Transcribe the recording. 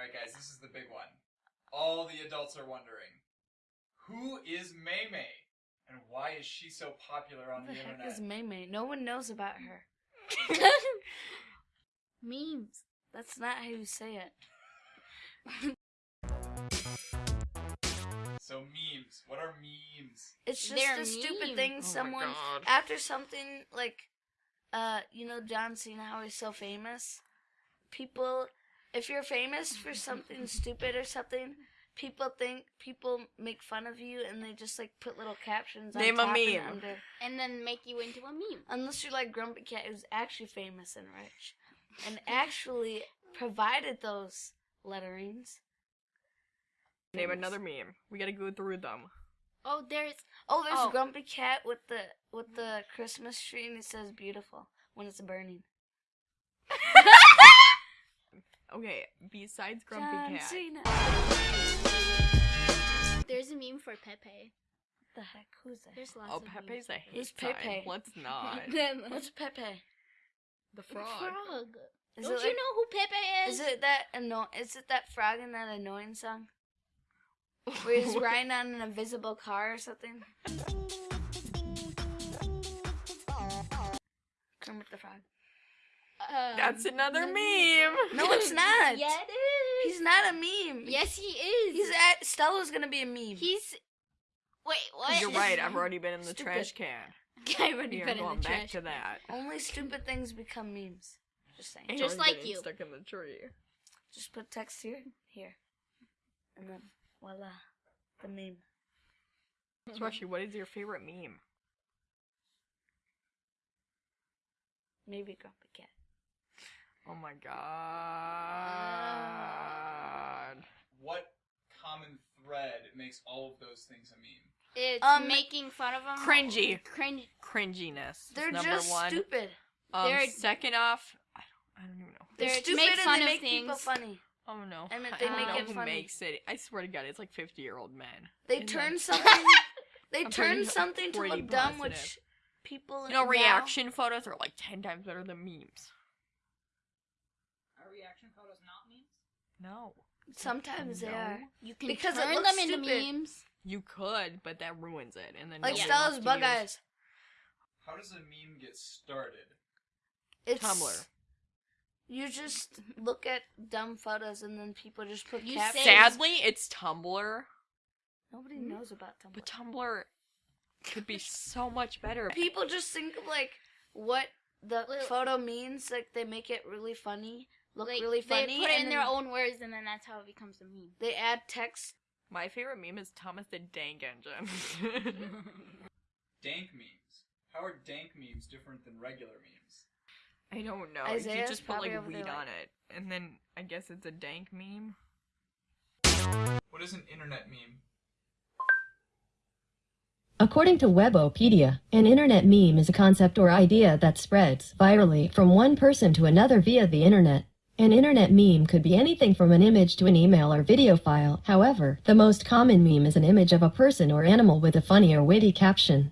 Alright, guys, this is the big one. All the adults are wondering who is May May? And why is she so popular on What the, the heck internet? is May May? No one knows about her. Memes. That's not how you say it. So, memes. What are memes? It's just They're a stupid thing Oh someone after something like uh you know John Cena how he's so famous. People if you're famous for something stupid or something, people think people make fun of you and they just like put little captions on Name a top and under. And then make you into a meme. Unless you're like Grumpy Cat who's actually famous and rich and actually provided those letterings. Name Famous. another meme. We gotta go through them. Oh, there's Oh, there's Oh. Grumpy Cat with the with the Christmas tree and it says beautiful when it's burning. Okay, besides Grumpy John Cat. Cena. there's a meme for Pepe. What the heck? Who's that? There's lots Oh, of Pepe's a hate Who's time. Pepe? Let's not. memes. What's Pepe? the frog. The frog. frog. Is Don't you like- know who Pepe is? Is it that anno- Is it that frog in that annoying song where he's riding on an invisible car or something? Um, That's another no, meme. No, it's not. yeah, it is. He's not a meme. Yes, he is. He's at Stella's gonna be a meme. He's. Wait, what? You're right. I've already been in the Stupid. trash can. I've already put in going the back trash. to that. Only stupid things become memes. Just saying. Just like you. Stuck in the tree. Just put text here, here, and then voila, the meme. So, Rushy, what is your favorite meme? Maybe Grumpy Cat. Oh my god. What common thread makes all of those things a meme? It's Um, making fun of him. Cringy. Cringe. Cringiness. They're number just one. stupid. Um, They're- second off, I don't, I don't even know. They're, They're- stupid make and they of make people funny. Oh no. I meant I they don't make know it who funny. makes it. I swear to God, it's like 50 year old men. They turn then- something. They I'm turn pretty- something to pretty look dumb, which people You know, now- reaction photos are like 10 times better than memes. Are reaction photos not memes? No. Sometimes they No. are. You can Because it turn looks them into stupid. memes. You could, but that ruins it. And then Like nobody Stella's bug eyes. How does a meme get started? It's Tumblr. You just look at dumb photos and then people just put You captions. Sadly, it's Tumblr, Nobody Hmm? knows about Tumblr. but Tumblr could be so much better. people just think of like what the Well- photo means. Like they make it really funny, look Like, really funny. They put it in their own words, and then that's how it becomes a meme. They add text. My favorite meme is Thomas the Dank Engine. Dank memes. How are dank memes different than regular memes? I don't know. Isaiah's you just put like over there weed like- on it, and then I guess it's a dank meme. What is an internet meme? According to Webopedia, an internet meme is a concept or idea that spreads virally from one person to another via the internet. An internet meme could be anything from an image to an email or video file. However, the most common meme is an image of a person or animal with a funny or witty caption.